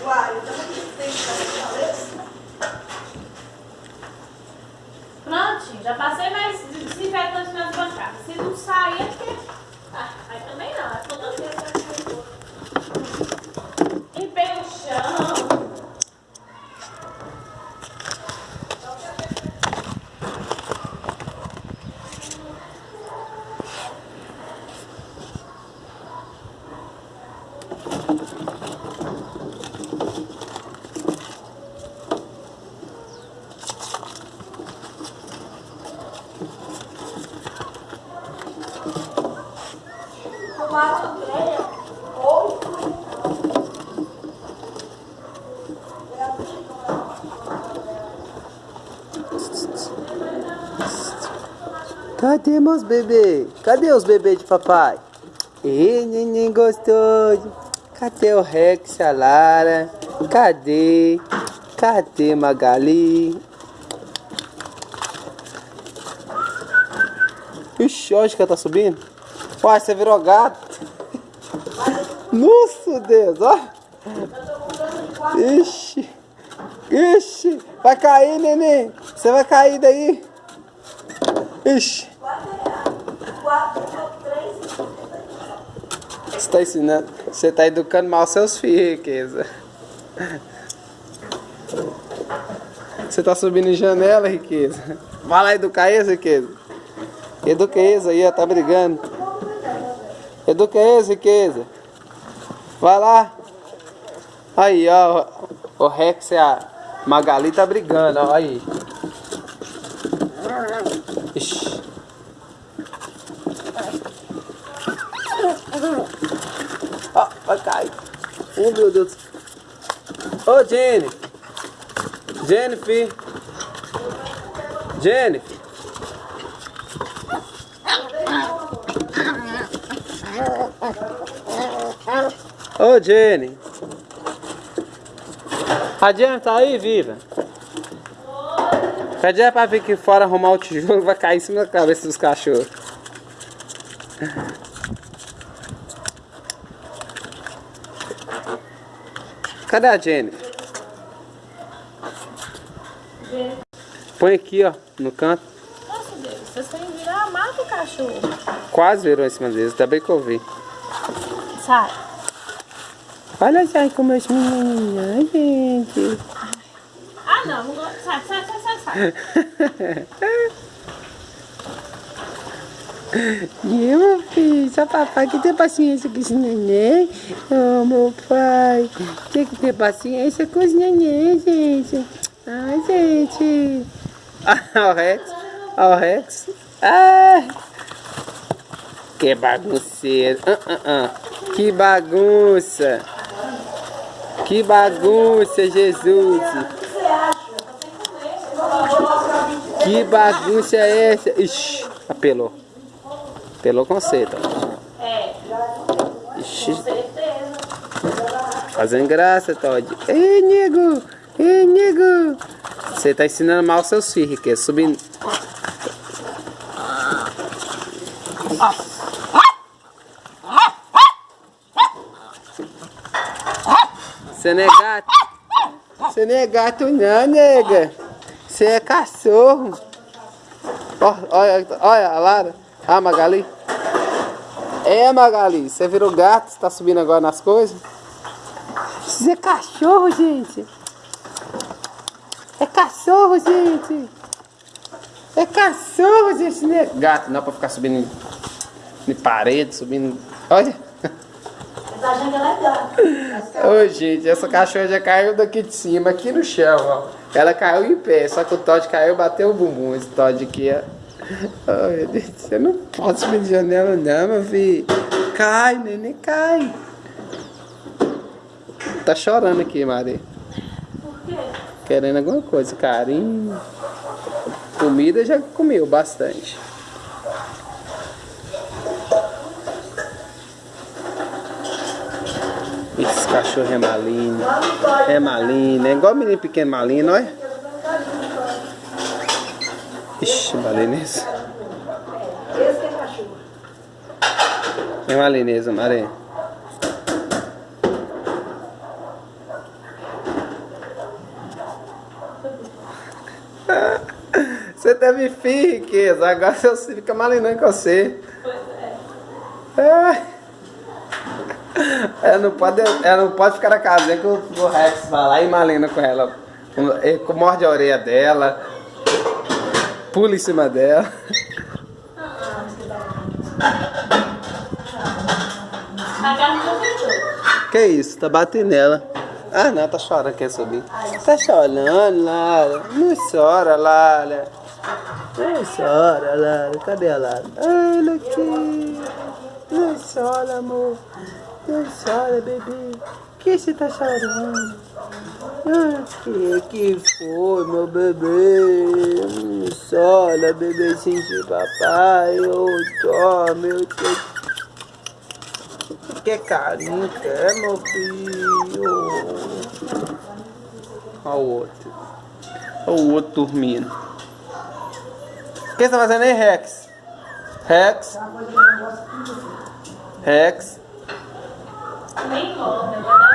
Tenho que fazer. Prontinho, já passei mais desinfetante nas bancadas. Se não sair, é porque. Ah, aí também não, é toda vez que eu Limpei o chão. Grelha. Ou. Cadê meus bebês? Cadê os bebês de papai? Ih, neném gostoso. Cadê o Rex, a Lara? Cadê? Cadê Magali? Ixi, onde que ela tá subindo? Uai, você virou gato. Nossa, Deus, ó. Ixi. Ixi. Vai cair, neném. Você vai cair daí. Ixi. Você tá ensinando. Você tá educando mal seus filhos, riqueza. Você tá subindo em janela, riqueza. Vai lá educar eles, riqueza. Educa eles aí, ó, tá brigando. Educa eles, riqueza. Vai lá. Aí, ó. O Rex e a Magali tá brigando, ó. Aí. Ixi. Ó, vai cair. Oh, meu Deus. Ô, Jenny. Jennifer. Jennifer. Ô, Jenny. A Jenny tá aí, viva? Cadê é pra vir aqui fora arrumar o tijolo? Vai cair em cima da cabeça dos cachorros. Cadê a Jenny? Põe aqui, ó, no canto. Nossa Deus, vocês têm que virar mata o cachorro. Quase virou em cima deles, ainda bem que eu vi. Sai. Olha já como os menininhos, gente. Ah, não. Sai, sai, sai, sai, sai. E eu, meu filho, só papai que tem paciência com esse neném. Oh, meu pai, tem que ter paciência com os neném, gente. Ai, gente. Ah, o Rex, ah, o Rex. Ai. Que bagunceiro. Ah, ah, ah. Que bagunça. Que bagunça, Jesus. Que bagunça é essa? Ixi, apelou. Apelou com. É, Ixi, fazendo graça, Todd. Ei, nego! Ei, nego! Você tá ensinando mal seus filhos, que é subindo. Você não é gato? Você não é gato não, nega. Você é cachorro. Olha, olha a Lara. Ah, Magali. É, Magali. Você virou gato, você tá subindo agora nas coisas? Você é cachorro, gente. É cachorro, gente. É cachorro, gente. Não é gato, não é pra ficar subindo em parede, subindo... Olha. Essa gente é legal. Ô, gente, essa cachorra já caiu daqui de cima, aqui no chão, ó. Ela caiu em pé, só que o Todd caiu e bateu o bumbum. Esse Todd aqui, ó. Oh, meu Deus, você não pode subir de janela não, meu filho. Cai, neném, cai. Tá chorando aqui, Maria. Por quê? Querendo alguma coisa, carinho. Comida já comeu bastante. Esse cachorro é malino. É malino. É igual menino pequeno malino, olha. É? Ixi, malinesa. É malinesa, Maré. Você teve fim, riqueza. Agora você fica malinando com você. Pois é. é. Ela não pode, ela não pode ficar na casinha que o, Rex vai lá e malina com ela. Morde a orelha dela, pula em cima dela. Que isso? Tá batendo nela. Ah não, tá chorando, quer subir. Tá chorando, Lara. Não chora, Lara. Não chora, Lara. Cadê a Lara? Olha aqui. Chora, amor. Não chora, bebê. que você tá chorando? Ah, que, que foi, meu bebê? Chora, bebezinho de papai. Ô, dó, meu Deus. Que carinho que é, meu filho? Olha o outro. Olha o outro dormindo. O que você tá fazendo aí, Rex? Rex? Rex? Nem volta,